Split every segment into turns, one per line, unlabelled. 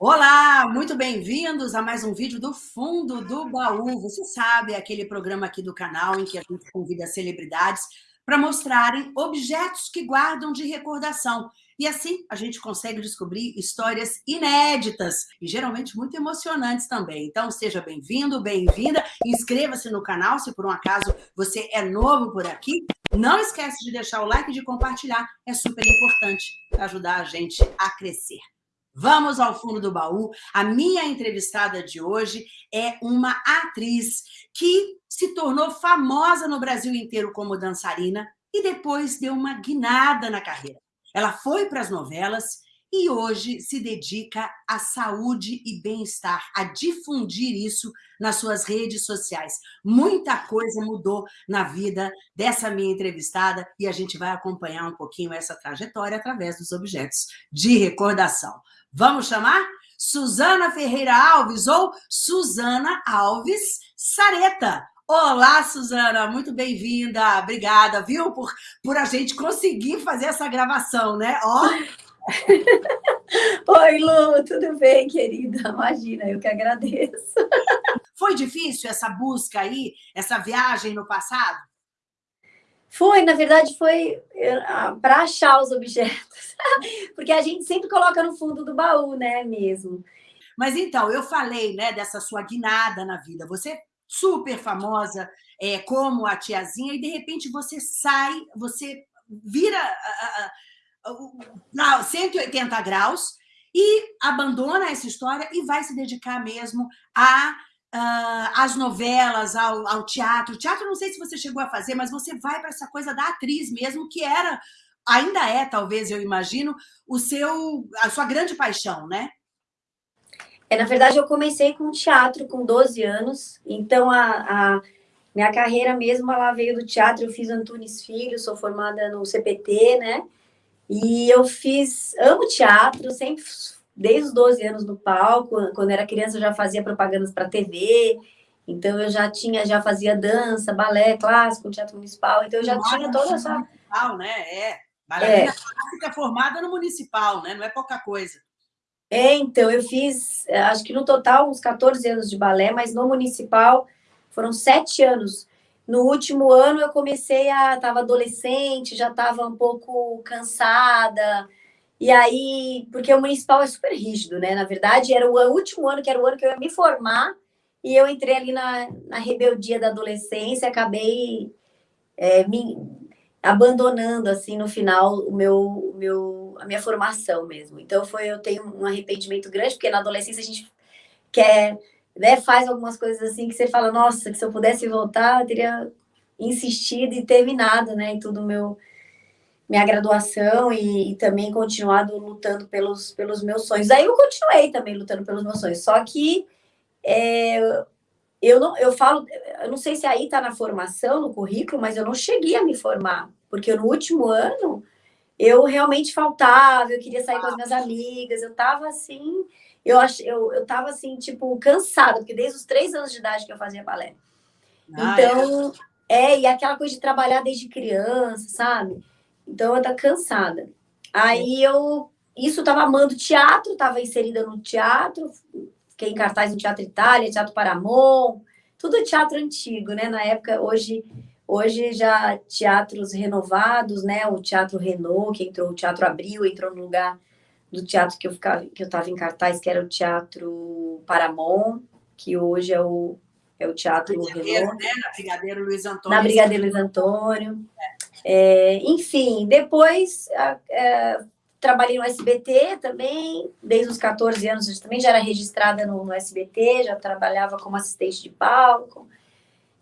Olá, muito bem-vindos a mais um vídeo do Fundo do Baú. Você sabe, é aquele programa aqui do canal em que a gente convida celebridades para mostrarem objetos que guardam de recordação. E assim a gente consegue descobrir histórias inéditas e geralmente muito emocionantes também. Então seja bem-vindo, bem-vinda, inscreva-se no canal se por um acaso você é novo por aqui. Não esquece de deixar o like e de compartilhar, é super importante para ajudar a gente a crescer. Vamos ao fundo do baú. A minha entrevistada de hoje é uma atriz que se tornou famosa no Brasil inteiro como dançarina e depois deu uma guinada na carreira. Ela foi para as novelas e hoje se dedica à saúde e bem-estar, a difundir isso nas suas redes sociais. Muita coisa mudou na vida dessa minha entrevistada e a gente vai acompanhar um pouquinho essa trajetória através dos objetos de recordação. Vamos chamar? Suzana Ferreira Alves ou Suzana Alves Sareta. Olá, Suzana, muito bem-vinda. Obrigada, viu, por, por a gente conseguir fazer essa gravação, né? Ó.
Oi, Lu, tudo bem, querida? Imagina, eu que agradeço.
Foi difícil essa busca aí, essa viagem no passado?
Foi, na verdade, foi eh, para achar os objetos. Porque a gente sempre coloca no fundo do baú, né, mesmo.
Mas então, eu falei né, dessa sua guinada na vida. Você super famosa é, como a tiazinha, e de repente você sai, você vira uh, 180 graus e abandona essa história e vai se dedicar mesmo a uh, às novelas, ao, ao teatro. O teatro, não sei se você chegou a fazer, mas você vai para essa coisa da atriz mesmo, que era, ainda é, talvez, eu imagino, o seu, a sua grande paixão, né?
É, na verdade, eu comecei com teatro com 12 anos, então a, a minha carreira mesmo, ela veio do teatro, eu fiz Antunes Filho, sou formada no CPT, né? E eu fiz, amo teatro, sempre desde os 12 anos no palco, quando era criança eu já fazia propagandas para TV, então eu já tinha, já fazia dança, balé clássico, teatro municipal, então eu já Nossa, tinha toda essa...
Municipal, né? É, bailarina é. clássica formada no municipal, né? Não é pouca coisa.
É, então, eu fiz, acho que no total, uns 14 anos de balé, mas no municipal foram sete anos. No último ano eu comecei a... Estava adolescente, já estava um pouco cansada, e aí, porque o municipal é super rígido, né? Na verdade, era o último ano, que era o ano que eu ia me formar, e eu entrei ali na, na rebeldia da adolescência, acabei é, me abandonando, assim, no final, o meu, o meu, a minha formação mesmo. Então, foi, eu tenho um arrependimento grande, porque na adolescência a gente quer, né, faz algumas coisas assim que você fala, nossa, que se eu pudesse voltar, eu teria insistido e terminado, né, e tudo meu minha graduação e, e, também continuado lutando pelos, pelos meus sonhos. Aí eu continuei também lutando pelos meus sonhos, só que é, eu não eu falo, eu não sei se aí está na formação, no currículo, mas eu não cheguei a me formar, porque no último ano eu realmente faltava, eu queria sair com as minhas amigas, eu estava assim, eu, ach, eu, eu tava assim, tipo, cansada, porque desde os três anos de idade que eu fazia balé. Ah, então, é. é, e aquela coisa de trabalhar desde criança, sabe? Então, eu estava cansada. Aí, eu... Isso, estava amando teatro, estava inserida no teatro, fiquei em cartaz no Teatro Itália, Teatro Paramount, tudo teatro antigo, né? Na época, hoje... Hoje já teatros renovados, né? O Teatro Renault, que entrou, o Teatro Abril, entrou no lugar do teatro que eu ficava, que eu estava em cartaz, que era o Teatro Paramount, que hoje é o, é o Teatro
Brigadeiro, Renault. Né? Na Brigadeiro Luiz Antônio.
Na Brigadeiro Luiz Antônio. É. É, enfim, depois é, trabalhei no SBT também, desde os 14 anos, também já era registrada no, no, SBT, já trabalhava como assistente de palco,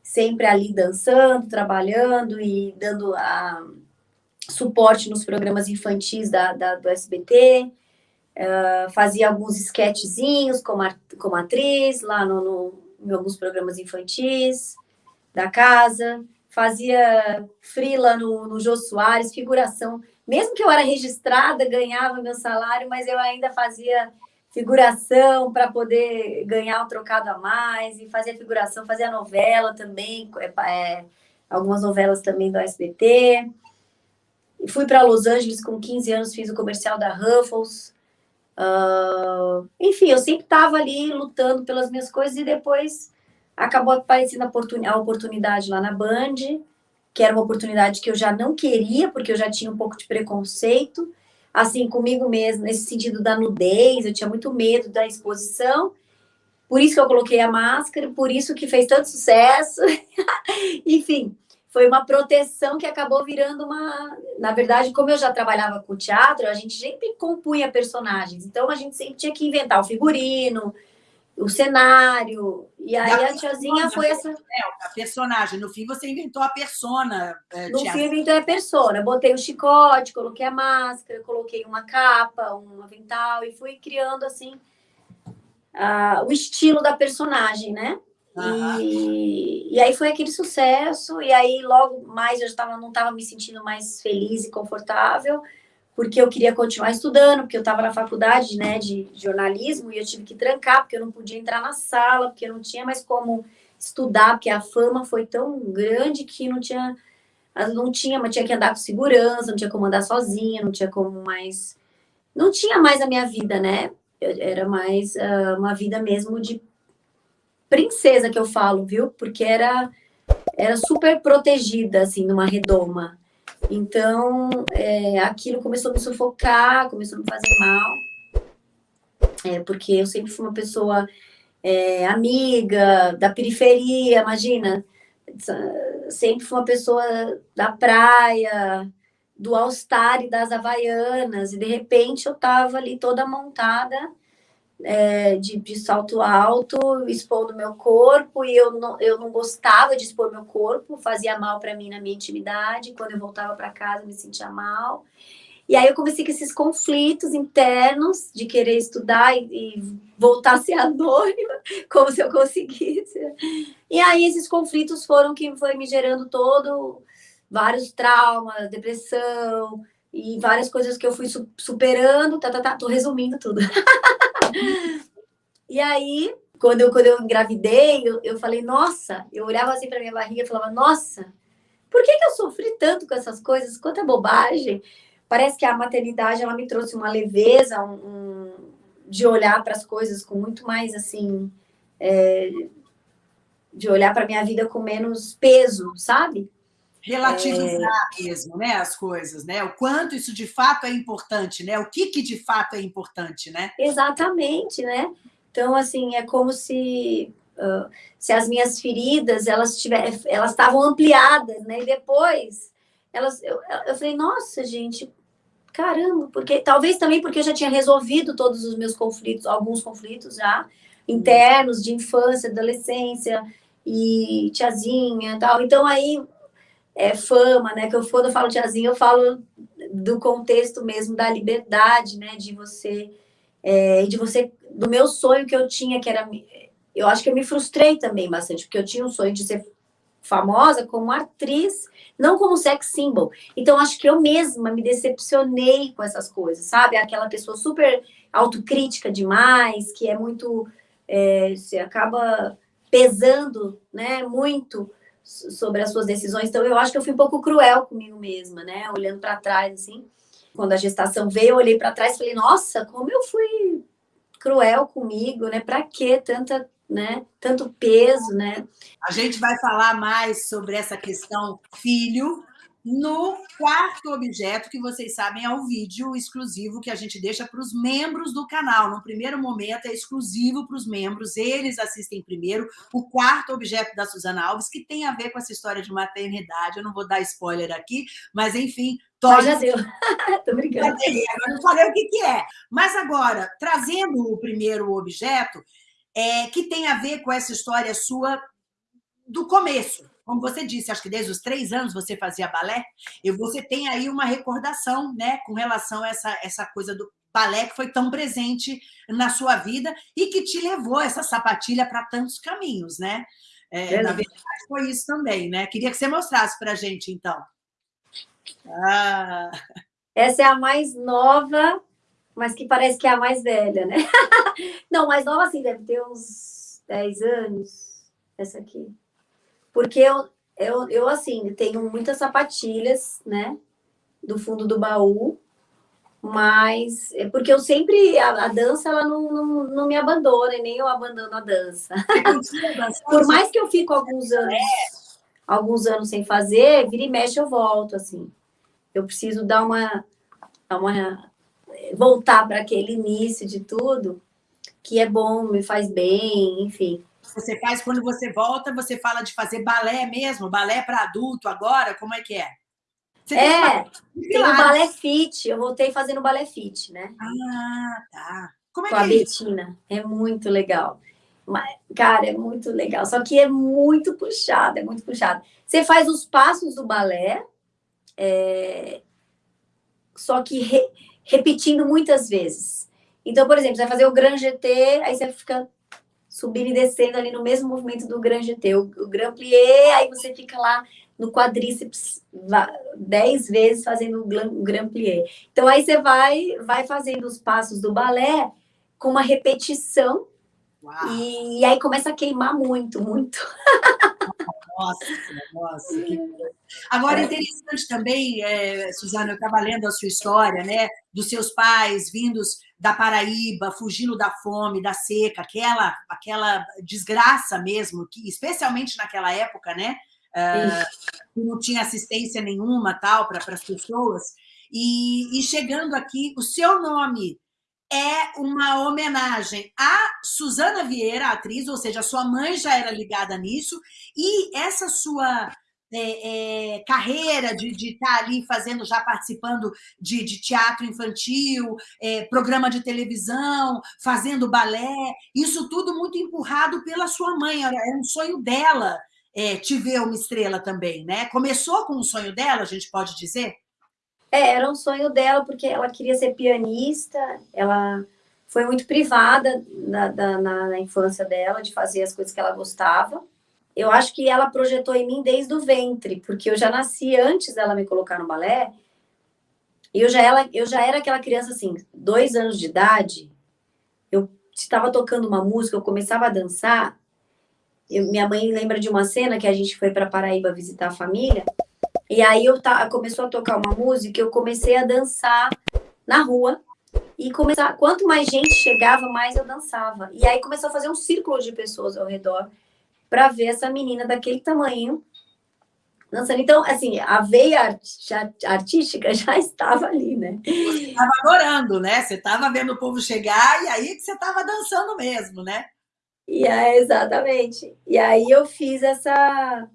sempre ali dançando, trabalhando e dando a, suporte nos programas infantis da, da do SBT, uh, fazia alguns sketchzinhos como, como atriz lá no, no, em alguns programas infantis da casa, fazia frila no, no Jô Soares, figuração. Mesmo que eu era registrada, ganhava meu salário, mas eu ainda fazia figuração para poder ganhar um trocado a mais, e fazia figuração, fazia novela também, é, é, algumas novelas também do SBT. Fui para Los Angeles com 15 anos, fiz o comercial da Ruffles, Uh, enfim, eu sempre estava ali lutando pelas minhas coisas e depois acabou aparecendo a oportunidade lá na Band, que era uma oportunidade que eu já não queria, porque eu já tinha um pouco de preconceito, assim, comigo mesmo, nesse sentido da nudez, eu tinha muito medo da exposição, por isso que eu coloquei a máscara, por isso que fez tanto sucesso, enfim, foi uma proteção que acabou virando uma... Na verdade, como eu já trabalhava com teatro, a gente sempre compunha personagens, então a gente sempre tinha que inventar o figurino, o cenário. E aí a, a tiazinha foi essa.
É, a personagem. No fim, você inventou a persona.
É, no fim, eu inventei a persona. Botei o chicote, coloquei a máscara, coloquei uma capa, um avental e fui criando assim uh, o estilo da personagem, né? Uhum. E, e aí foi aquele sucesso, e aí logo mais eu já tava, não estava me sentindo mais feliz e confortável porque eu queria continuar estudando, porque eu estava na faculdade né, de jornalismo e eu tive que trancar, porque eu não podia entrar na sala, porque eu não tinha mais como estudar, porque a fama foi tão grande que não tinha, não tinha, mas tinha que andar com segurança, não tinha como andar sozinha, não tinha como mais... Não tinha mais a minha vida, né? Era mais uh, uma vida mesmo de princesa que eu falo, viu? Porque era, era super protegida, assim, numa redoma. Então, é, aquilo começou a me sufocar, começou a me fazer mal, é, porque eu sempre fui uma pessoa é, amiga, da periferia, imagina, sempre fui uma pessoa da praia, do All-Star e das Havaianas, e de repente eu estava ali toda montada, é, de, de, salto alto, expondo meu corpo, e eu não, eu não gostava de expor meu corpo, fazia mal para mim na minha intimidade, quando eu voltava para casa me sentia mal. E aí eu comecei com esses conflitos internos de querer estudar e, e voltar a ser anônima, como se eu conseguisse. E aí esses conflitos foram que foi me gerando todo vários traumas, depressão e várias coisas que eu fui superando, tá, tá, tá, tô resumindo tudo. e aí, quando eu, quando eu engravidei, eu, eu falei, nossa, eu olhava assim para minha barriga e falava, nossa, por que, que eu sofri tanto com essas coisas? Quanta bobagem. Parece que a maternidade, ela me trouxe uma leveza, um, um de olhar para as coisas com muito mais, assim, é, de olhar para minha vida com menos peso, sabe?
Relativizar é... mesmo, né, as coisas, né? O quanto isso de fato é importante, né? O que que de fato é importante, né?
Exatamente, né? Então, assim, é como se uh, se as minhas feridas elas tiver, elas estavam ampliadas, né? E depois elas, eu, eu falei, nossa, gente, caramba, porque talvez também porque eu já tinha resolvido todos os meus conflitos, alguns conflitos já internos de infância, adolescência e tiazinha, tal. Então aí é, fama, né? Que eu, quando eu falo tiazinha, eu falo do contexto mesmo da liberdade, né? De você, é, de você, do meu sonho que eu tinha, que era, eu acho que eu me frustrei também bastante, porque eu tinha um sonho de ser famosa como atriz, não como sex symbol. Então, acho que eu mesma me decepcionei com essas coisas, sabe? Aquela pessoa super autocrítica demais, que é muito, é, você acaba pesando, né, muito sobre as suas decisões. Então, eu acho que eu fui um pouco cruel comigo mesma, né? Olhando para trás, assim. Quando a gestação veio, eu olhei para trás e falei, nossa, como eu fui cruel comigo, né? Para que tanta, né? Tanto peso, né?
A gente vai falar mais sobre essa questão filho, no quarto objeto, que vocês sabem é o vídeo exclusivo que a gente deixa para os membros do canal. No primeiro momento é exclusivo para os membros, eles assistem primeiro o quarto objeto da Suzana Alves, que tem a ver com essa história de maternidade. Eu não vou dar spoiler aqui, mas enfim...
Mas já deu. Tô brincando.
Eu não falei o que, que é. Mas agora, trazendo o primeiro objeto, é, que tem a ver com essa história sua do começo, como você disse, acho que desde os três anos você fazia balé, e você tem aí uma recordação né, com relação a essa, essa coisa do balé que foi tão presente na sua vida e que te levou essa sapatilha para tantos caminhos, né? É, na verdade, foi isso também, né? Queria que você mostrasse para a gente, então.
Ah. Essa é a mais nova, mas que parece que é a mais velha, né? Não, mais nova assim, deve ter uns 10 anos, essa aqui. Porque eu, eu, eu, assim, tenho muitas sapatilhas, né? Do fundo do baú. mas é porque eu sempre a, a dança ela não, não, não, me abandona e nem eu abandono a dança. Por mais que eu fico alguns anos alguns anos sem fazer, vira e mexe eu volto assim. Eu preciso dar uma, dar uma voltar para aquele início de tudo que é bom, me faz bem, enfim.
Você faz quando você volta, você fala de fazer balé mesmo, balé para adulto agora, como é que é?
Você é, tem, o balé fit, eu voltei fazendo balé fit, né?
Ah, tá. Como é
Com
que
a é Betina, é muito legal. Mas, cara, é muito legal, só que é muito puxado, é muito puxado. Você faz os passos do balé, é... só que re... repetindo muitas vezes. Então, por exemplo, você vai fazer o Grand GT, aí você fica subindo e descendo ali no mesmo movimento do Grand GT, o, o Grand Plié, aí você fica lá no quadríceps dez vezes fazendo o Grand Plié. Então, aí você vai, vai fazendo os passos do balé com uma repetição e, e, aí começa a queimar muito, muito.
Nossa, nossa. Que... Agora, é interessante também, é, Suzana, eu estava lendo a sua história, né? Dos seus pais vindos da Paraíba, fugindo da fome, da seca, aquela, aquela desgraça mesmo, que especialmente naquela época, né? Uh, não tinha assistência nenhuma tal para as pessoas. E, e chegando aqui, o seu nome é uma homenagem a Suzana Vieira, atriz, ou seja, sua mãe já era ligada nisso, e essa sua é, é, carreira de, estar tá ali fazendo, já participando de, de teatro infantil, é, programa de televisão, fazendo balé, isso tudo muito empurrado pela sua mãe, era um sonho dela é, te ver uma estrela também, né? Começou com um sonho dela, a gente pode dizer?
É, era um sonho dela, porque ela queria ser pianista, ela foi muito privada na, na, na, infância dela de fazer as coisas que ela gostava. Eu acho que ela projetou em mim desde o ventre, porque eu já nasci antes dela me colocar no balé, e eu já, ela, eu já era aquela criança assim, dois anos de idade, eu estava tocando uma música, eu começava a dançar, eu, minha mãe lembra de uma cena que a gente foi para Paraíba visitar a família, e aí eu começou a tocar uma música, eu comecei a dançar na rua. E começar, quanto mais gente chegava, mais eu dançava. E aí começou a fazer um círculo de pessoas ao redor para ver essa menina daquele tamanho dançando. Então, assim, a veia artística já estava ali, né?
Você estava adorando, né? Você estava vendo o povo chegar e aí que você estava dançando mesmo, né?
E é, exatamente. E aí eu fiz essa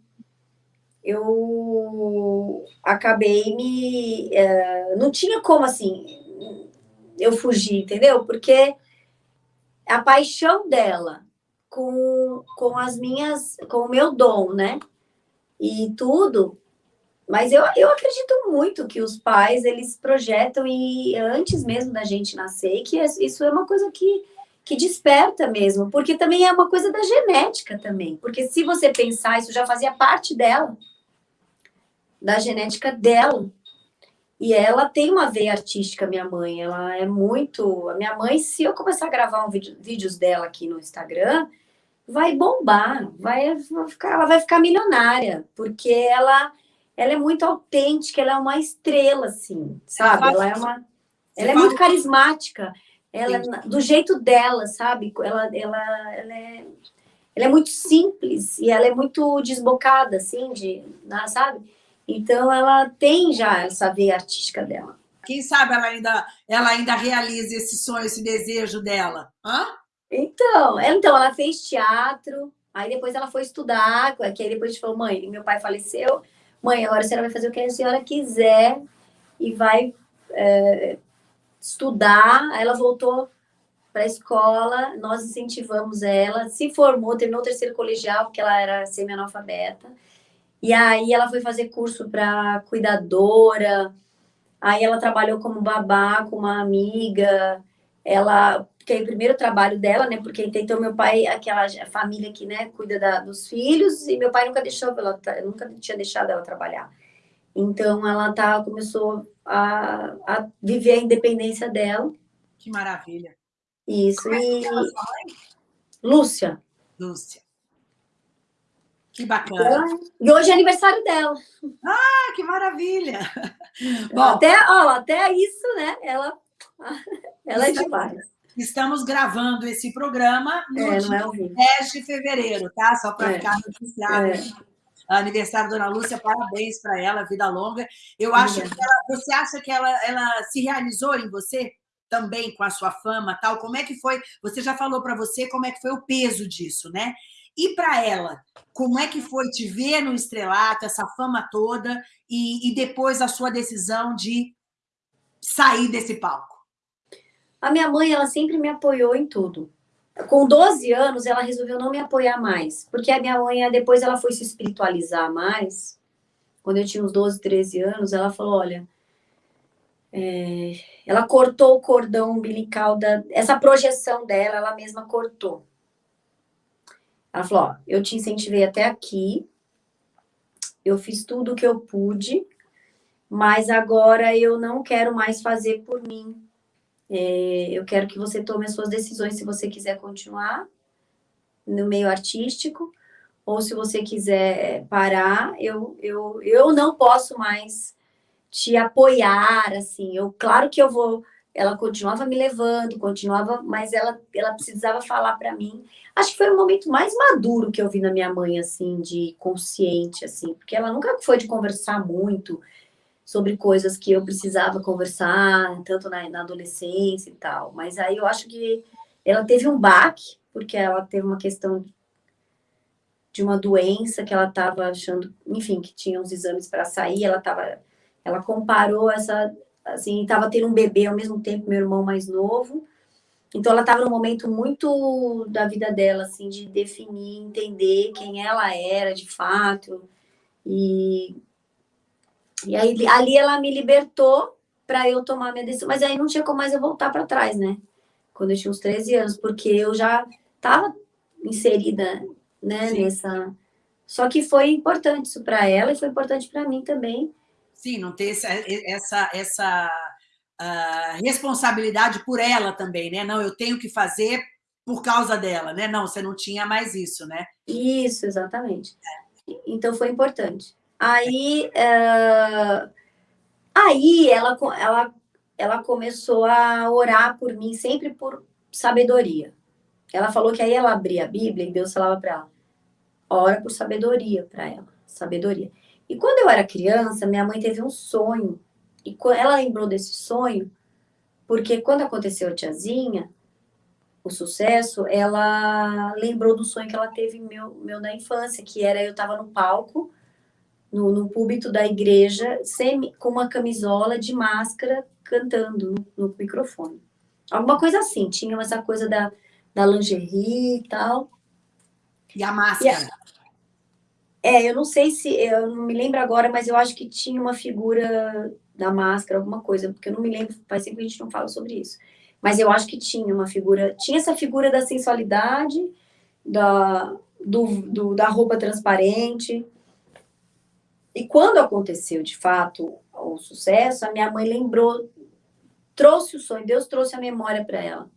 eu acabei me. Uh, não tinha como assim eu fugir, entendeu? Porque a paixão dela com, com as minhas, com o meu dom, né? E tudo. Mas eu, eu acredito muito que os pais eles projetam e antes mesmo da gente nascer, que isso é uma coisa que, que desperta mesmo, porque também é uma coisa da genética também. Porque se você pensar, isso já fazia parte dela da genética dela. E ela tem uma veia artística, minha mãe. Ela é muito. A minha mãe, se eu começar a gravar um vídeo, vídeos dela aqui no Instagram, vai bombar, vai, ficar, ela vai ficar milionária, porque ela, ela é muito autêntica, ela é uma estrela, assim, sabe? Ela é uma. Ela é muito carismática. Ela, do jeito dela, sabe? Ela, ela, ela, é, ela é muito simples e ela é muito desbocada, assim, de, sabe? Então, ela tem já essa veia artística dela.
Quem sabe ela ainda, ela ainda realiza esse sonho, esse desejo dela? Hã?
Então, então, ela fez teatro, aí depois ela foi estudar, que aí depois falou, mãe, meu pai faleceu, mãe, agora a senhora vai fazer o que a senhora quiser e vai é, estudar. Aí ela voltou para a escola, nós incentivamos ela, se formou, terminou o terceiro colegial, porque ela era semi-analfabeta, e aí ela foi fazer curso para cuidadora, aí ela trabalhou como babá com uma amiga, ela que é o primeiro trabalho dela, né? Porque então meu pai, aquela família que, né, cuida da, dos filhos, e meu pai nunca deixou ela, nunca tinha deixado ela trabalhar. Então ela tá começou a, a viver a independência dela.
Que maravilha.
Isso. Como é e... Lúcia.
Lúcia. Que bacana.
e hoje é aniversário dela.
Ah, que maravilha!
Bom, até, ó, até isso, né? Ela, ela é demais.
Estamos gravando esse programa no
é,
dia
é
10 de fevereiro, tá? Só para é. ficar registrado. É. Aniversário da Dona Lúcia, parabéns para ela, vida longa. Eu acho que ela, você acha que ela, ela se realizou em você também com a sua fama, tal? Como é que foi? Você já falou para você como é que foi o peso disso, né? E para ela, como é que foi te ver no estrelato, essa fama toda, e, e depois a sua decisão de sair desse palco?
A minha mãe, ela sempre me apoiou em tudo. Com 12 anos, ela resolveu não me apoiar mais, porque a minha mãe, depois ela foi se espiritualizar mais. Quando eu tinha uns 12, 13 anos, ela falou: Olha, é... ela cortou o cordão umbilical, da... essa projeção dela, ela mesma cortou. Ela falou: Ó, eu te incentivei até aqui, eu fiz tudo o que eu pude, mas agora eu não quero mais fazer por mim é, eu quero que você tome as suas decisões se você quiser continuar no meio artístico ou se você quiser parar, eu, eu, eu não posso mais te apoiar, assim, eu, claro que eu vou, ela continuava me levando, continuava, mas ela, ela precisava falar para mim, acho que foi o momento mais maduro que eu vi na minha mãe, assim, de consciente, assim, porque ela nunca foi de conversar muito, sobre coisas que eu precisava conversar, tanto na, na, adolescência e tal. Mas aí eu acho que ela teve um baque, porque ela teve uma questão de uma doença que ela estava achando, enfim, que tinha uns exames para sair, ela estava, ela comparou essa, assim, estava tendo um bebê ao mesmo tempo, meu irmão mais novo, então ela estava num momento muito da vida dela, assim, de definir, entender quem ela era de fato, e e aí ali ela me libertou para eu tomar minha decisão, mas aí não tinha como mais eu voltar para trás, né? Quando eu tinha uns 13 anos, porque eu já estava inserida, né, Sim. nessa Só que foi importante isso para ela e foi importante para mim também.
Sim, não ter essa essa essa uh, responsabilidade por ela também, né? Não, eu tenho que fazer por causa dela, né? Não, você não tinha mais isso, né?
Isso, exatamente. É. Então foi importante. Aí, uh, aí ela, ela, ela começou a orar por mim, sempre por sabedoria. Ela falou que aí ela abria a Bíblia e Deus falava para ela, ora por sabedoria para ela, sabedoria. E quando eu era criança, minha mãe teve um sonho, e ela lembrou desse sonho, porque quando aconteceu a tiazinha, o sucesso, ela lembrou do sonho que ela teve meu, meu na infância, que era eu estava no palco, no, no púlpito da igreja, sem, com uma camisola de máscara, cantando no, no microfone. Alguma coisa assim, tinha essa coisa da, da lingerie e tal.
E a máscara? E a,
é, eu não sei se, eu não me lembro agora, mas eu acho que tinha uma figura da máscara, alguma coisa, porque eu não me lembro, faz tempo que a gente não fala sobre isso. Mas eu acho que tinha uma figura, tinha essa figura da sensualidade, da, do, do da roupa transparente, e quando aconteceu, de fato, o sucesso, a minha mãe lembrou, trouxe o sonho, Deus trouxe a memória para ela.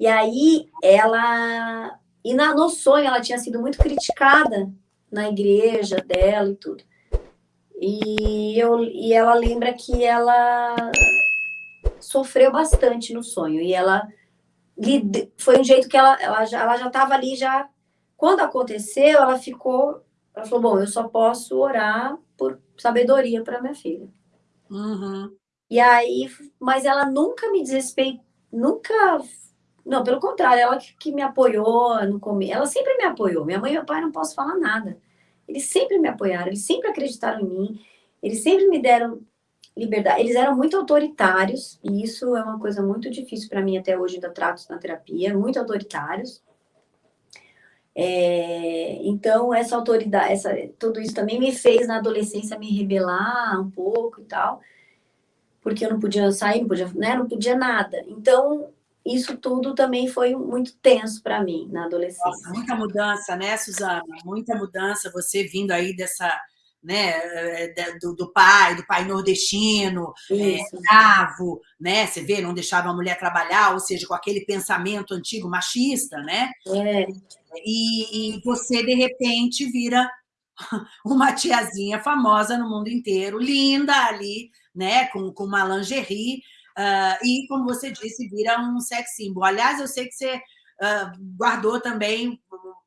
E aí, ela... E na, no sonho, ela tinha sido muito criticada na igreja dela e tudo. E, eu, e ela lembra que ela sofreu bastante no sonho. E ela... Foi um jeito que ela, ela já ela já estava ali, já... Quando aconteceu, ela ficou ela falou, bom, eu só posso orar por sabedoria para minha filha.
Uhum.
E aí, mas ela nunca me desrespeitou, nunca... Não, pelo contrário, ela que, que me apoiou no começo. Ela sempre me apoiou. Minha mãe e meu pai não posso falar nada. Eles sempre me apoiaram, eles sempre acreditaram em mim, eles sempre me deram liberdade. Eles eram muito autoritários, e isso é uma coisa muito difícil para mim até hoje, ainda trato na terapia, muito autoritários. É, então, essa autoridade, essa, tudo isso também me fez, na adolescência, me rebelar um pouco e tal, porque eu não podia sair, não podia, né, não podia nada. Então, isso tudo também foi muito tenso para mim na adolescência.
Nossa, muita mudança, né, Suzana? Muita mudança, você vindo aí dessa né, do, do pai, do pai nordestino, é, bravo, né? Você vê, não deixava a mulher trabalhar, ou seja, com aquele pensamento antigo machista, né?
É.
E, e você, de repente, vira uma tiazinha famosa no mundo inteiro, linda ali, né, com, com uma lingerie, uh, e, como você disse, vira um sex symbol. Aliás, eu sei que você uh, guardou também,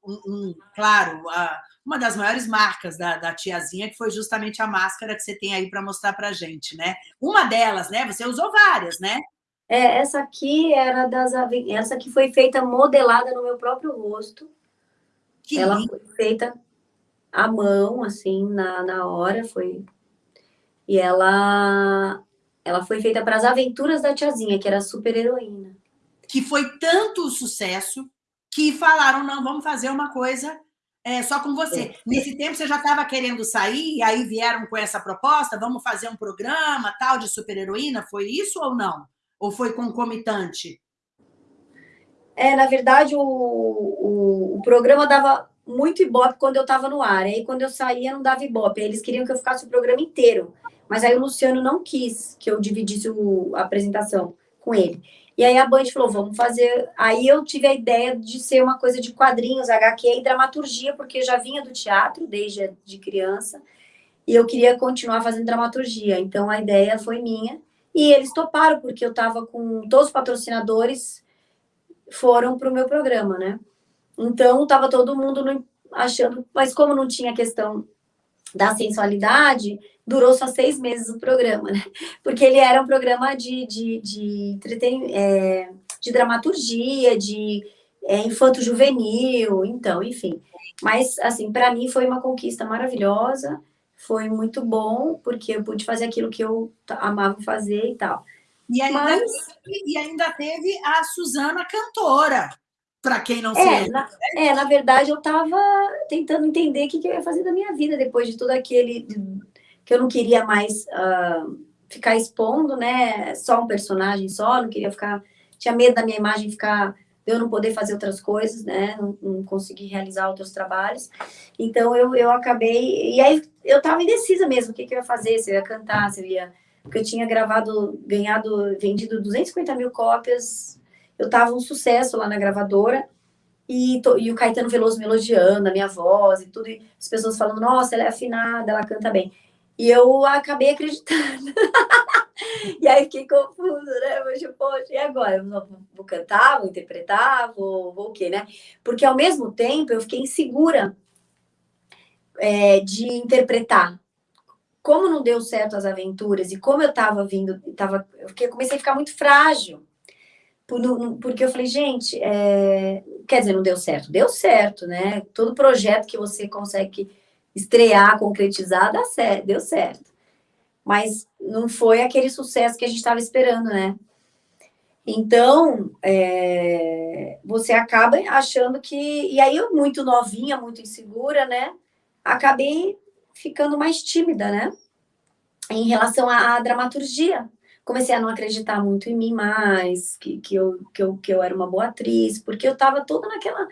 um, um, claro, uh, uma das maiores marcas da, da, tiazinha, que foi justamente a máscara que você tem aí para mostrar para gente, né? Uma delas, né? Você usou várias, né?
É, essa aqui era das essa aqui foi feita modelada no meu próprio rosto. Que Ela lindo. foi feita à mão, assim, na, na hora, foi... E ela, ela foi feita para as aventuras da tiazinha, que era super heroína.
Que foi tanto sucesso que falaram, não, vamos fazer uma coisa é, só com você. É. Nesse tempo você já estava querendo sair, e aí vieram com essa proposta, vamos fazer um programa tal de super-heroína, foi isso ou não? Ou foi concomitante?
É, na verdade, o, o, o programa dava muito ibope quando eu estava no ar. Aí, quando eu saía, não dava ibope. Eles queriam que eu ficasse o programa inteiro. Mas aí o Luciano não quis que eu dividisse o, a apresentação com ele. E aí a Band falou, vamos fazer... Aí eu tive a ideia de ser uma coisa de quadrinhos, HQ e dramaturgia, porque já vinha do teatro desde de criança. E eu queria continuar fazendo dramaturgia. Então, a ideia foi minha. E eles toparam, porque eu estava com... Todos os patrocinadores foram para o meu programa, né? Então, estava todo mundo achando, mas como não tinha questão da sensualidade, durou só seis meses o programa, né? Porque ele era um programa de, de, de, é, de dramaturgia, de é, infanto-juvenil, então, enfim. Mas, assim, para mim foi uma conquista maravilhosa, foi muito bom, porque eu pude fazer aquilo que eu amava fazer e tal.
E ainda, Mas... e ainda teve a Suzana cantora, para quem não é,
se na, é, na verdade, eu estava tentando entender o que, que, eu ia fazer da minha vida depois de tudo aquele que eu não queria mais uh, ficar expondo, né? Só um personagem só, não queria ficar. Tinha medo da minha imagem ficar. Eu não poder fazer outras coisas, né? Não, não conseguir realizar outros trabalhos. Então, eu, eu acabei. E aí, eu estava indecisa mesmo: o que, que eu ia fazer, se eu ia cantar, se eu ia. Porque eu tinha gravado, ganhado, vendido 250 mil cópias eu estava um sucesso lá na gravadora, e, to, e o Caetano Veloso me elogiando, a minha voz e tudo, e as pessoas falando, nossa, ela é afinada, ela canta bem. E eu acabei acreditando. e aí fiquei confusa, né? Mas, poxa, e agora? Vou, vou cantar, vou interpretar, vou, vou o quê, né? Porque ao mesmo tempo eu fiquei insegura é, de interpretar. Como não deu certo as aventuras e como eu estava vindo, tava, eu comecei a ficar muito frágil porque eu falei, gente, é... quer dizer, não deu certo. Deu certo, né? Todo projeto que você consegue estrear, concretizar, dá certo, deu certo. Mas não foi aquele sucesso que a gente estava esperando, né? Então, é... você acaba achando que... E aí, eu, muito novinha, muito insegura, né? Acabei ficando mais tímida, né? Em relação à, à dramaturgia comecei a não acreditar muito em mim mais, que, que, eu, que, eu, que eu era uma boa atriz, porque eu estava toda naquela...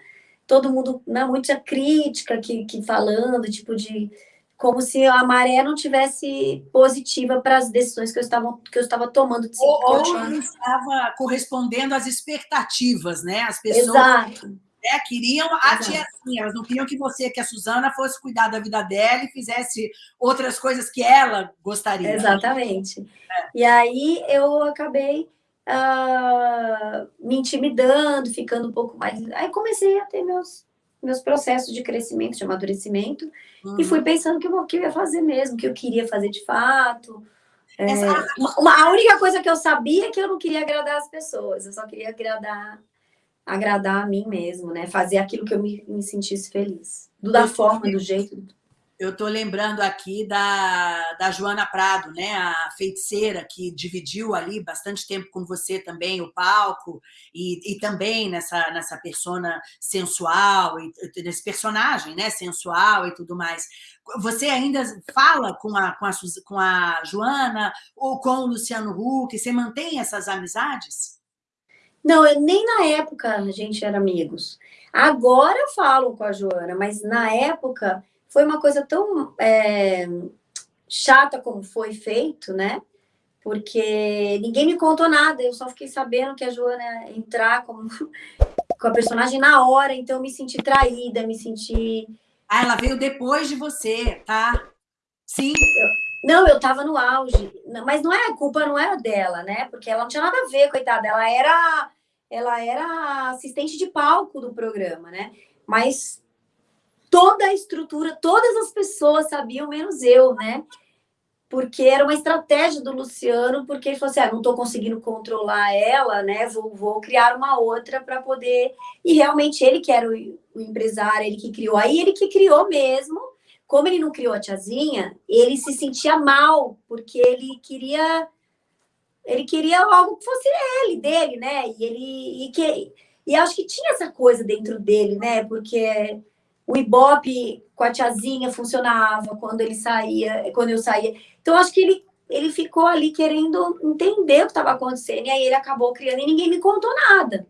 Todo mundo, né, muita crítica que, que falando, tipo de... Como se a maré não tivesse positiva para as decisões que eu estava, que eu estava tomando. De
ou, ou não estava correspondendo às expectativas, né? As pessoas...
Exato
né? Queriam a tiazinha, elas não queriam que você, que a Suzana, fosse cuidar da vida dela e fizesse outras coisas que ela gostaria.
Exatamente. É. E aí eu acabei uh, me intimidando, ficando um pouco mais... Aí comecei a ter meus, meus processos de crescimento, de amadurecimento, uhum. e fui pensando que que eu ia fazer mesmo, que eu queria fazer de fato... É, uma, a única coisa que eu sabia é que eu não queria agradar as pessoas, eu só queria agradar agradar a mim mesmo, né? Fazer aquilo que eu me, me sentisse feliz. Do, da forma, do jeito.
Eu estou lembrando aqui da, da Joana Prado, né? a feiticeira que dividiu ali bastante tempo com você também o palco e, e também nessa, nessa persona sensual, e, nesse personagem né? sensual e tudo mais. Você ainda fala com a, com a, com a Joana ou com o Luciano Huck? Você mantém essas amizades?
Não, eu, nem na época a gente era amigos. Agora eu falo com a Joana, mas na época foi uma coisa tão é, chata como foi feito, né? Porque ninguém me contou nada, eu só fiquei sabendo que a Joana ia entrar como, com a personagem na hora, então eu me senti traída, me senti...
Ah, ela veio depois de você, tá? Sim.
Não, eu tava no auge, mas não é a culpa não era dela, né? Porque ela não tinha nada a ver, coitada, ela era ela era assistente de palco do programa, né? Mas toda a estrutura, todas as pessoas sabiam, menos eu, né? Porque era uma estratégia do Luciano, porque ele falou assim: ah, não estou conseguindo controlar ela, né? Vou, vou criar uma outra para poder. E realmente ele que era o, o empresário, ele que criou. Aí ele que criou mesmo. Como ele não criou a tiazinha, ele se sentia mal, porque ele queria ele queria algo que fosse ele, dele, né? E ele e que e acho que tinha essa coisa dentro dele, né? Porque o Ibope com a tiazinha funcionava quando ele saía, quando eu saía. Então acho que ele ele ficou ali querendo entender o que estava acontecendo e aí ele acabou criando e ninguém me contou nada.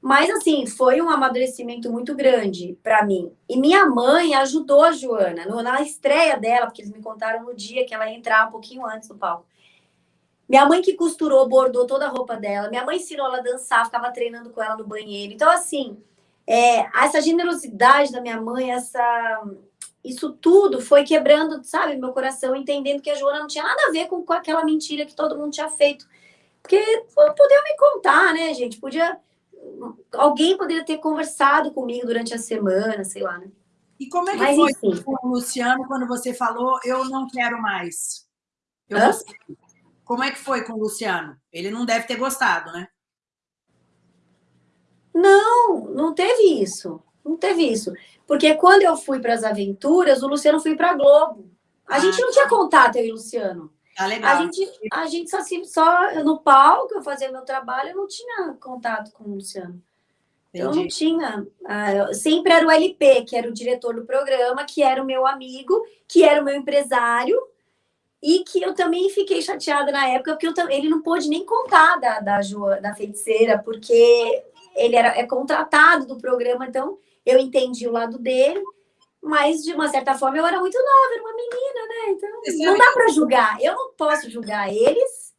Mas assim, foi um amadurecimento muito grande para mim. E minha mãe ajudou a Joana no, na estreia dela, porque eles me contaram no dia que ela ia entrar um pouquinho antes do palco. Minha mãe que costurou, bordou toda a roupa dela. Minha mãe ensinou ela a dançar, ficava treinando com ela no banheiro. Então, assim, é, essa generosidade da minha mãe, essa, isso tudo foi quebrando, sabe, meu coração, entendendo que a Joana não tinha nada a ver com, com aquela mentira que todo mundo tinha feito. Porque podiam me contar, né, gente? Podia. Alguém poderia ter conversado comigo durante a semana, sei lá, né?
E como é que Mas, foi enfim. com o Luciano quando você falou eu não quero mais? Eu? Como é que foi com o Luciano? Ele não deve ter gostado, né?
Não, não teve isso. Não teve isso. Porque quando eu fui para as aventuras, o Luciano foi para a Globo. A ah, gente não tinha contato, eu e o Luciano.
Tá legal.
A gente, a gente só, só no palco, eu fazia meu trabalho, eu não tinha contato com o Luciano. Entendi. Eu não tinha. Ah, sempre era o LP, que era o diretor do programa, que era o meu amigo, que era o meu empresário, e que eu também fiquei chateada na época, porque eu, ele não pôde nem contar da, da, da feiticeira, porque ele era, é contratado do programa, então eu entendi o lado dele, mas de uma certa forma eu era muito nova, era uma menina, né? Então não dá para julgar. Eu não posso julgar eles,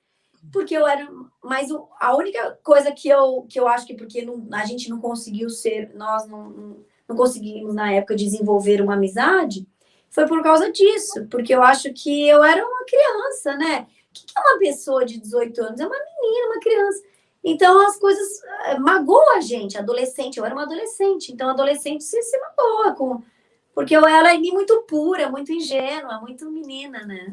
porque eu era. Mas a única coisa que eu, que eu acho que porque não, a gente não conseguiu ser, nós não, não conseguimos na época desenvolver uma amizade, foi por causa disso, porque eu acho que eu era uma criança, né? O que é uma pessoa de 18 anos? É uma menina, uma criança. Então as coisas eh, magoam a gente, adolescente. Eu era uma adolescente, então adolescente se, se magoa com. Porque eu era muito pura, muito ingênua, muito menina, né?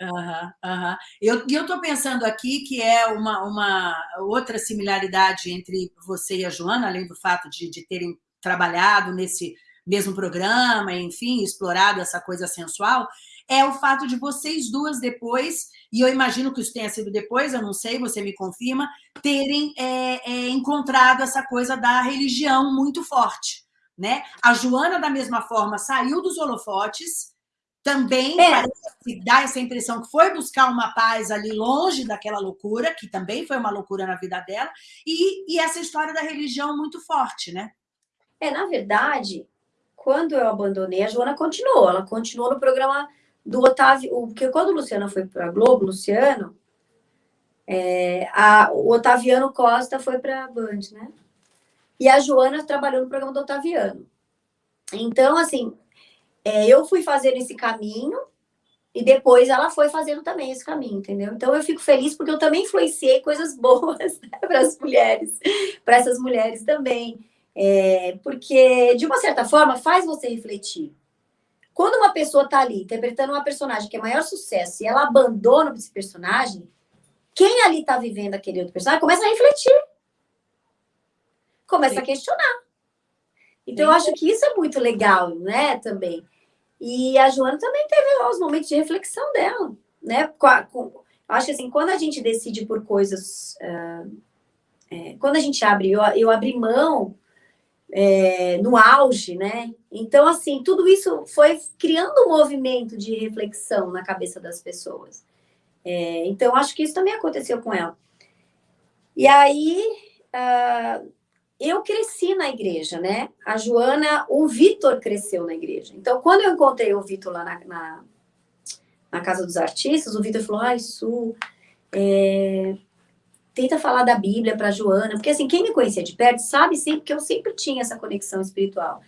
Uhum, uhum. Eu estou pensando aqui que é uma, uma outra similaridade entre você e a Joana, além do fato de, de terem trabalhado nesse mesmo programa, enfim, explorado essa coisa sensual, é o fato de vocês duas depois, e eu imagino que isso tenha sido depois, eu não sei, você me confirma, terem é, é, encontrado essa coisa da religião muito forte. Né? A Joana, da mesma forma, saiu dos holofotes, também é. dá essa impressão que foi buscar uma paz ali longe daquela loucura, que também foi uma loucura na vida dela, e, e essa história da religião muito forte, né?
É, na verdade, quando eu abandonei, a Joana continuou. Ela continuou no programa do Otávio. Porque quando o Luciano foi para a Globo, Luciano, é, a, o Otaviano Costa foi para a Band, né? E a Joana trabalhou no programa do Otaviano. Então, assim, é, eu fui fazendo esse caminho e depois ela foi fazendo também esse caminho, entendeu? Então eu fico feliz porque eu também influenciei coisas boas né, para as mulheres, para essas mulheres também. É, porque, de uma certa forma, faz você refletir. Quando uma pessoa está ali interpretando uma personagem que é maior sucesso e ela abandona esse personagem, quem ali está vivendo aquele outro personagem começa a refletir. Começa Sim. a questionar. Então, Sim. eu acho que isso é muito legal, né, também. E a Joana também teve os momentos de reflexão dela, né? Com, acho que assim, quando a gente decide por coisas. Uh, é, quando a gente abre, eu, eu abri mão é, no auge, né? Então, assim, tudo isso foi criando um movimento de reflexão na cabeça das pessoas. É, então, acho que isso também aconteceu com ela. E aí, uh, eu cresci na igreja, né? A Joana, o Vitor cresceu na igreja. Então, quando eu encontrei o Vitor lá na, na, na Casa dos Artistas, o Vitor falou, ai, Su, é, tenta falar da Bíblia para Joana, porque assim, quem me conhecia de perto sabe sempre que eu sempre tinha essa conexão espiritual.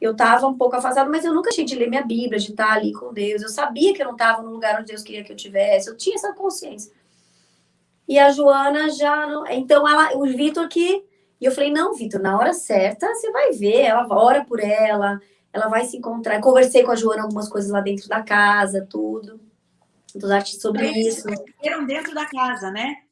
Eu estava um pouco afastada, mas eu nunca tinha de ler minha Bíblia, de estar ali com Deus. Eu sabia que eu não estava no lugar onde Deus queria que eu tivesse. Eu tinha essa consciência. E a Joana já não. Então, ela, o Vitor que. E eu falei: não, Vitor, na hora certa você vai ver. Ela ora por ela, ela vai se encontrar. Conversei com a Joana algumas coisas lá dentro da casa, tudo. Dos artistas sobre
Eles
isso.
Eram dentro da casa, né?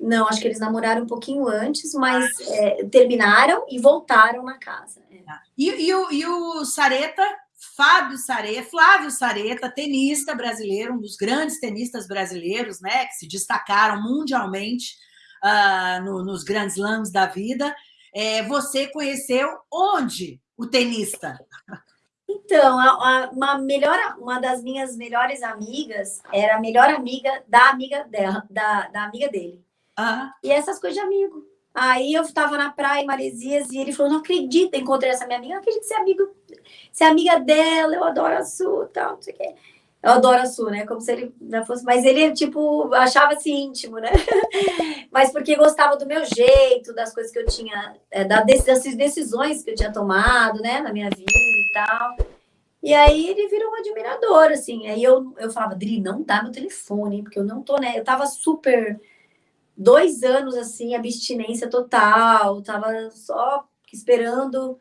Não, acho que eles namoraram um pouquinho antes, mas é, terminaram e voltaram na casa. É.
E, e, o, e o Sareta, Fábio Sareta, Flávio Sareta, tenista brasileiro, um dos grandes tenistas brasileiros, né, que se destacaram mundialmente uh, no, nos grandes slams da vida. É, você conheceu onde o tenista?
Então, a, a, uma, melhor, uma das minhas melhores amigas era a melhor amiga da amiga dela, da, da amiga dele. E essas coisas de amigo. Aí eu estava na praia em Maresias e ele falou: Não acredito, encontrei essa minha amiga, não acredito ser amigo, ser amiga dela, eu adoro a Su, tal, não sei o quê. Eu adoro a Su, né? Como se ele já fosse. Mas ele, tipo, achava-se íntimo, né? Mas porque gostava do meu jeito, das coisas que eu tinha, é, das decisões que eu tinha tomado, né, na minha vida e tal. E aí ele virou um admirador, assim. Aí eu, eu falava, Dri, não dá meu telefone, porque eu não tô, né? Eu tava super dois anos assim, abstinência total, tava só esperando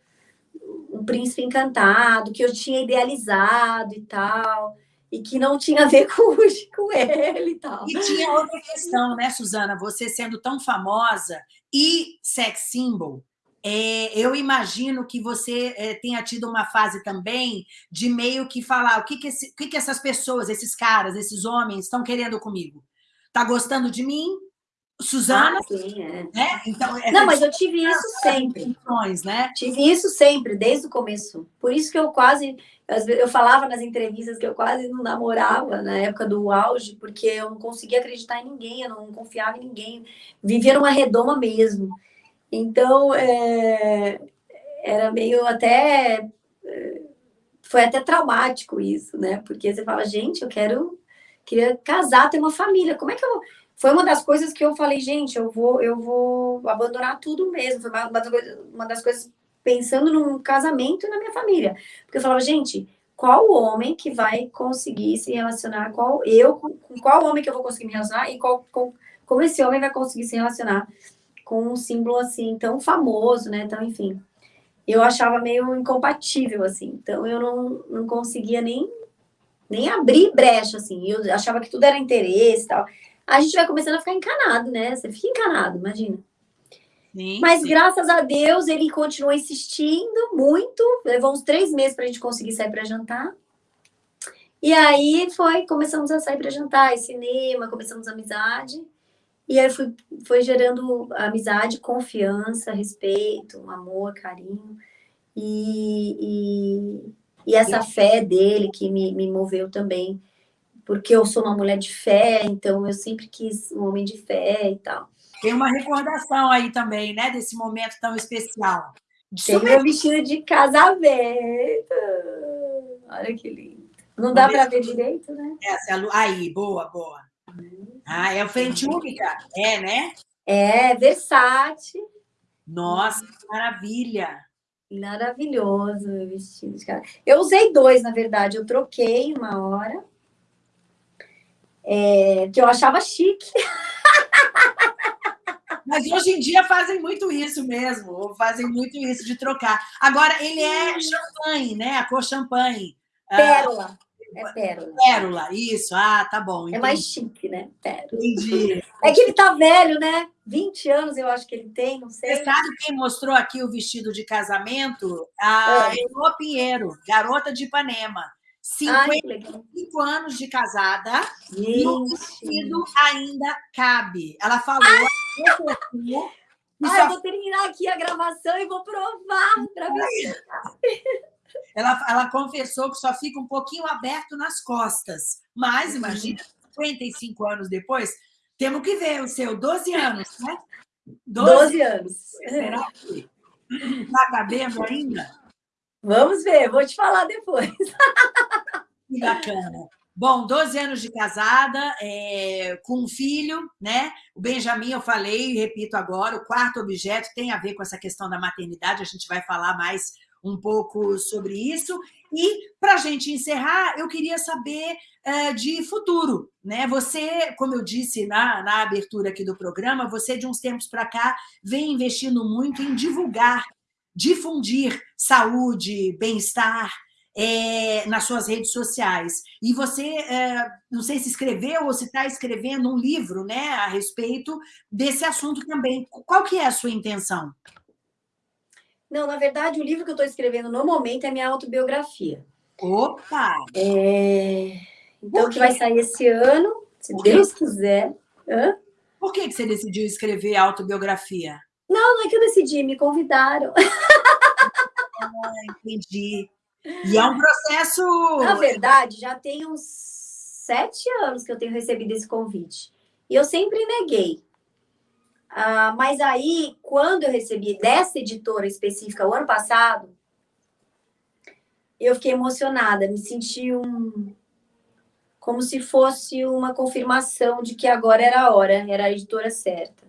um príncipe encantado, que eu tinha idealizado e tal, e que não tinha a ver com, com ele e tal.
E tinha outra questão, né, Suzana? Você sendo tão famosa e sex symbol, é, eu imagino que você é, tenha tido uma fase também de meio que falar o que, que, esse, o que, que essas pessoas, esses caras, esses homens estão querendo comigo? Tá gostando de mim? Suzana,
ah, sim, é.
né? Então,
é não, mas eu tive isso sempre.
Né?
Tive isso sempre, desde o começo. Por isso que eu quase, eu falava nas entrevistas que eu quase não namorava na época do auge, porque eu não conseguia acreditar em ninguém, eu não confiava em ninguém, vivia numa redoma mesmo. Então, é, era meio até, é, foi até traumático isso, né? Porque você fala, gente, eu quero, queria casar, ter uma família, como é que eu foi uma das coisas que eu falei, gente, eu vou, eu vou abandonar tudo mesmo. Foi uma, uma das coisas pensando num casamento e na minha família. Porque eu falava, gente, qual homem que vai conseguir se relacionar, qual eu, com qual homem que eu vou conseguir me relacionar e qual, com, como esse homem vai conseguir se relacionar com um símbolo assim tão famoso, né? Então, enfim, eu achava meio incompatível assim. Então, eu não, não conseguia nem nem abrir brecha assim. Eu achava que tudo era interesse e tal a gente vai começando a ficar encanado, né? Você fica encanado, imagina. Sim, Mas sim. graças a Deus ele continuou insistindo muito. Levou uns três meses para a gente conseguir sair para jantar. E aí foi, começamos a sair para jantar, cinema, começamos amizade. E aí foi, foi gerando amizade, confiança, respeito, amor, carinho. E, e, e essa fé dele que me, me moveu também porque eu sou uma mulher de fé, então eu sempre quis um homem de fé e tal.
Tem uma recordação aí também, né, desse momento tão especial.
Tem Super... meu vestido de casamento. Olha que lindo. Não dá para ver direito, né?
Essa, é aí, boa, boa. Ah, é o frente única? É, né?
É, Versace.
Nossa, que maravilha.
Maravilhoso meu vestido de casamento. Eu usei dois, na verdade. Eu troquei uma hora é, que eu achava chique.
Mas hoje em dia fazem muito isso mesmo, fazem muito isso de trocar. Agora, ele é champanhe, né? A cor champanhe.
Ah, pérola. É pérola.
Pérola, isso. Ah, tá bom.
Entendi. É mais chique, né? Pérola.
Entendi.
É que ele tá velho, né? 20 anos eu acho que ele tem, não sei.
Você sabe quem mostrou aqui o vestido de casamento? A é. Elô Pinheiro, garota de Ipanema. 55 Ai, anos de casada e o vestido ainda cabe. Ela falou.
Ai, Ai, eu vou terminar aqui a gravação e vou provar para ver.
Ela, ela confessou que só fica um pouquinho aberto nas costas. Mas, imagina, 55 anos depois, temos que ver o seu, 12 anos, né?
12 anos.
Será que está cabendo ainda?
Vamos ver, vou te falar depois.
Que bacana. Bom, 12 anos de casada, é, com um filho, né? O Benjamin, eu falei e repito agora, o quarto objeto tem a ver com essa questão da maternidade, a gente vai falar mais um pouco sobre isso. E, para a gente encerrar, eu queria saber é, de futuro. Né? Você, como eu disse na, na abertura aqui do programa, você, de uns tempos para cá, vem investindo muito em divulgar, difundir saúde, bem-estar, é, nas suas redes sociais. E você, é, não sei se escreveu ou se está escrevendo um livro né, a respeito desse assunto também. Qual que é a sua intenção?
Não, na verdade, o livro que eu estou escrevendo no momento é minha autobiografia.
Opa!
É... Então, que vai sair esse ano, se Deus quiser. Hã?
Por que você decidiu escrever autobiografia?
Não, não é que eu decidi, me convidaram.
Ah, entendi. E é um processo...
Na verdade, já tem uns sete anos que eu tenho recebido esse convite. E eu sempre neguei. Ah, mas aí, quando eu recebi dessa editora específica o ano passado, eu fiquei emocionada, me senti um, como se fosse uma confirmação de que agora era a hora, era a editora certa.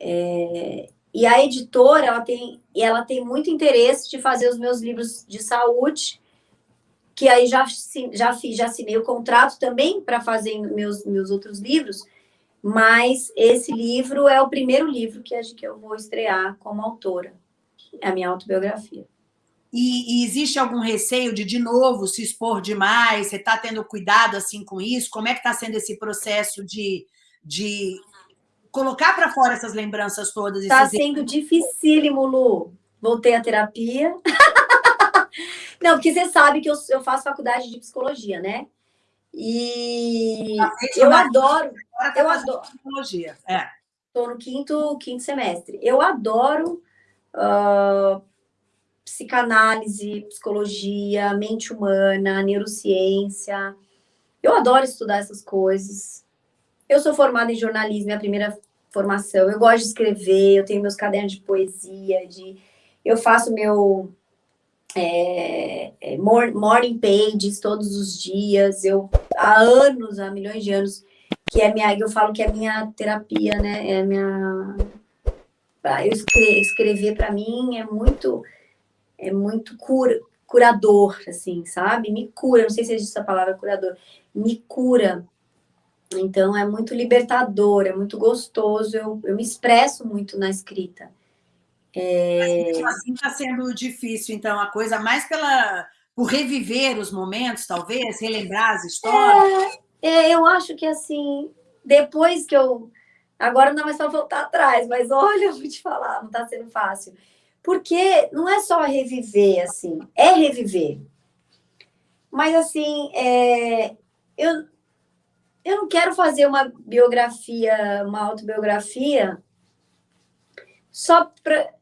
É, e a editora, ela tem, ela tem muito interesse de fazer os meus livros de saúde, que aí já, já, fiz, já assinei o contrato também para fazer meus, meus outros livros, mas esse livro é o primeiro livro que, que eu vou estrear como autora, é a minha autobiografia.
E, e, existe algum receio de, de novo, se expor demais? Você está tendo cuidado assim com isso? Como é que está sendo esse processo de, de colocar para fora essas lembranças todas?
Está sendo dificílimo, Lu. Voltei à terapia. Não, porque você sabe que eu, eu faço faculdade de psicologia, né? E eu adoro.
Tá eu adoro. Psicologia, é.
Estou no quinto, quinto semestre. Eu adoro uh, psicanálise, psicologia, mente humana, neurociência. Eu adoro estudar essas coisas. Eu sou formada em jornalismo, é a primeira formação. Eu gosto de escrever, eu tenho meus cadernos de poesia, de eu faço meu é, é, morning pages todos os dias. Eu há anos, há milhões de anos, que é minha, eu falo que é minha terapia, né? É minha eu escrever, escrever para mim é muito é muito cura, curador, assim, sabe? Me cura, não sei se existe essa palavra curador, me cura. Então, é muito libertador, é muito gostoso, eu, eu me expresso muito na escrita.
É... Assim está sendo difícil, então, a coisa mais pela por reviver os momentos, talvez, relembrar as histórias?
É, é, eu acho que, assim, depois que eu... Agora não é só voltar atrás, mas olha, eu vou te falar, não está sendo fácil. Porque não é só reviver, assim, é reviver. Mas, assim, é, eu, eu não quero fazer uma biografia, uma autobiografia, só para...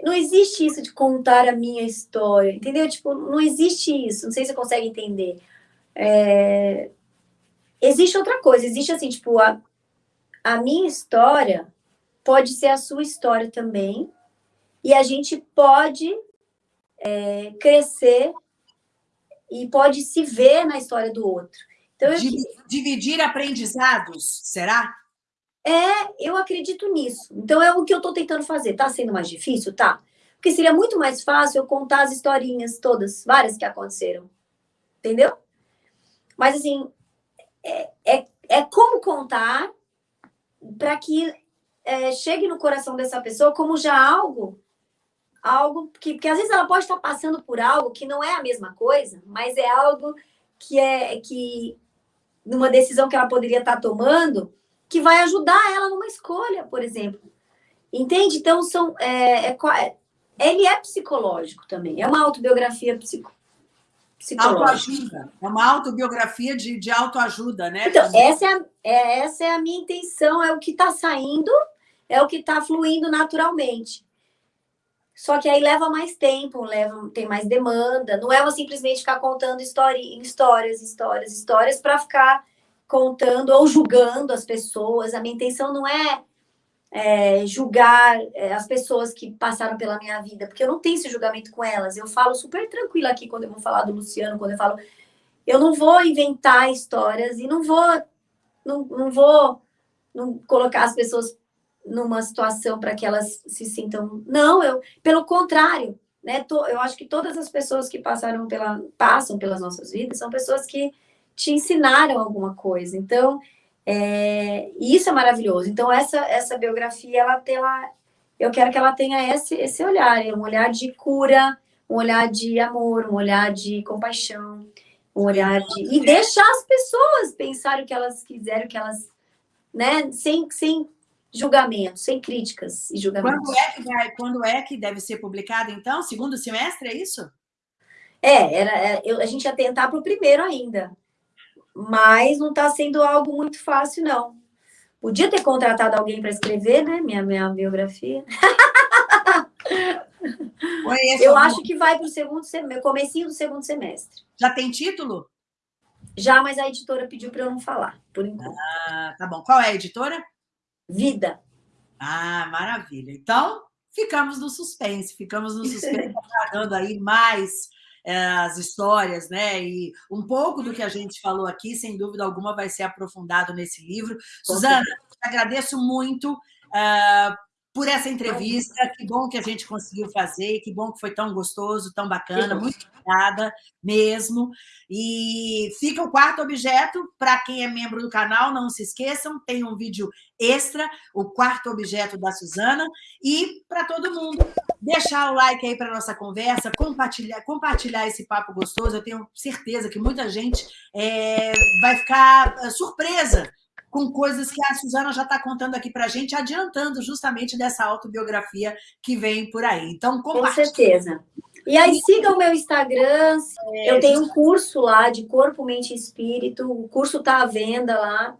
Não existe isso de contar a minha história, entendeu? Tipo, não existe isso, não sei se você consegue entender. É... Existe outra coisa, existe assim, tipo, a, a minha história pode ser a sua história também, e a gente pode é, crescer e pode se ver na história do outro.
Então, eu... Dividir aprendizados, será?
É, eu acredito nisso. Então, é o que eu estou tentando fazer. Está sendo mais difícil? Tá. Porque seria muito mais fácil eu contar as historinhas todas, várias que aconteceram. Entendeu? Mas, assim, é, é, é como contar para que é, chegue no coração dessa pessoa como já algo algo que, porque às vezes ela pode estar passando por algo que não é a mesma coisa, mas é algo que é que numa decisão que ela poderia estar tomando, que vai ajudar ela numa escolha, por exemplo. Entende? Então são é, é, é ele é psicológico também, é uma autobiografia psico,
Autoajuda, é uma autobiografia de, de autoajuda, né?
Então, essa é, a, é, essa é a minha intenção, é o que está saindo, é o que está fluindo naturalmente. Só que aí leva mais tempo, leva, tem mais demanda. Não é uma simplesmente ficar contando história, histórias, histórias, histórias para ficar contando ou julgando as pessoas. A minha intenção não é é, julgar é, as pessoas que passaram pela minha vida, porque eu não tenho esse julgamento com elas. Eu falo super tranquila aqui quando eu vou falar do Luciano, quando eu falo. Eu não vou inventar histórias e não vou, não, não vou não colocar as pessoas numa situação para que elas se sintam. Não, eu, pelo contrário, né? eu acho que todas as pessoas que passaram pela, passam pelas nossas vidas são pessoas que te ensinaram alguma coisa. Então, é, isso é maravilhoso. Então, essa, essa biografia, ela lá, eu quero que ela tenha esse, esse olhar, um olhar de cura, um olhar de amor, um olhar de compaixão, um olhar de. E deixar as pessoas pensarem o que elas quiserem, o que elas. Né? Sem, sem julgamento, sem críticas e julgamentos.
Quando é que, vai, quando é que deve ser publicado, então? Segundo semestre, é isso?
É, era, é, eu, a gente ia tentar para o primeiro ainda mas não está sendo algo muito fácil, não. Podia ter contratado alguém para escrever, né? Minha, minha biografia. eu acho que vai para o segundo semestre, comecinho do segundo semestre.
Já tem título?
Já, mas a editora pediu para eu não falar, por enquanto.
Ah, tá bom. Qual é a editora?
Vida.
Ah, maravilha. Então, ficamos no suspense, ficamos no suspense, aguardando aí mais é, as histórias, né? E um pouco do que a gente falou aqui, sem dúvida alguma, vai ser aprofundado nesse livro. Com Suzana, agradeço muito uh, por essa entrevista. Que bom que a gente conseguiu fazer, que bom que foi tão gostoso, tão bacana. Muito obrigada mesmo. E fica o quarto objeto, para quem é membro do canal, não se esqueçam, tem um vídeo extra, o quarto objeto da Suzana. E para todo mundo, deixar o like aí para nossa conversa, compartilhar, compartilhar esse papo gostoso. Eu tenho certeza que muita gente é, vai ficar é, surpresa com coisas que a Suzana já está contando aqui para a gente, adiantando justamente dessa autobiografia que vem por aí. Então.
Com certeza. E aí, siga o meu Instagram. É, eu tenho um curso lá de Corpo, Mente e Espírito. O curso está à venda lá.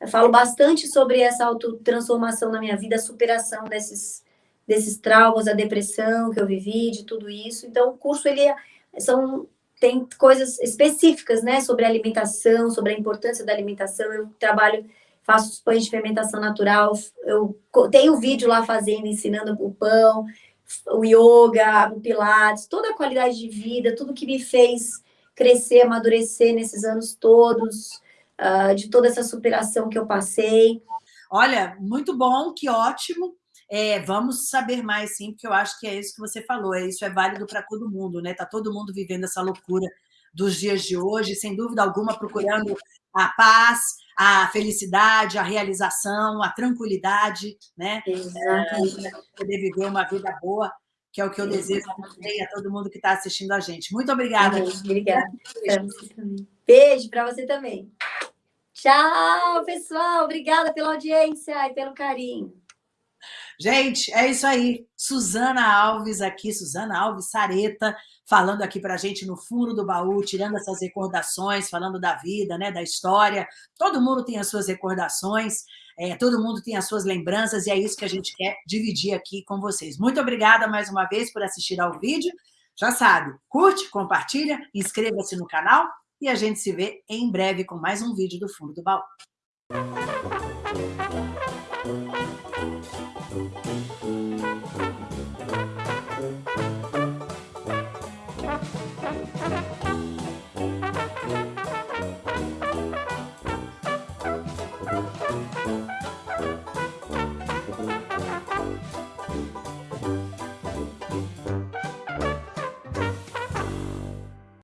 Eu falo bastante sobre essa autotransformação na minha vida, a superação desses desses traumas, a depressão que eu vivi, de tudo isso. Então, o curso ele é, são tem coisas específicas, né, sobre alimentação, sobre a importância da alimentação. Eu trabalho, faço os pães de fermentação natural. Eu tenho vídeo lá fazendo, ensinando o pão, o yoga, o pilates, toda a qualidade de vida, tudo que me fez crescer, amadurecer nesses anos todos, uh, de toda essa superação que eu passei.
Olha, muito bom, que ótimo. É, vamos saber mais, sim, porque eu acho que é isso que você falou, é isso é válido para todo mundo, né? Está todo mundo vivendo essa loucura dos dias de hoje, sem dúvida alguma, procurando a paz, a felicidade, a realização, a tranquilidade, né? Exatamente. É, poder viver uma vida boa, que é o que eu desejo a todo mundo que está assistindo a gente. Muito obrigada.
Obrigada. Beijo para você também. Tchau, pessoal. Obrigada pela audiência e pelo carinho.
Gente, é isso aí. Suzana Alves aqui, Suzana Alves Sareta, falando aqui para a gente no fundo do baú, tirando essas recordações, falando da vida, né, da história. Todo mundo tem as suas recordações, é, todo mundo tem as suas lembranças e é isso que a gente quer dividir aqui com vocês. Muito obrigada mais uma vez por assistir ao vídeo. Já sabe, curte, compartilha, inscreva-se no canal e a gente se vê em breve com mais um vídeo do Fundo do Baú.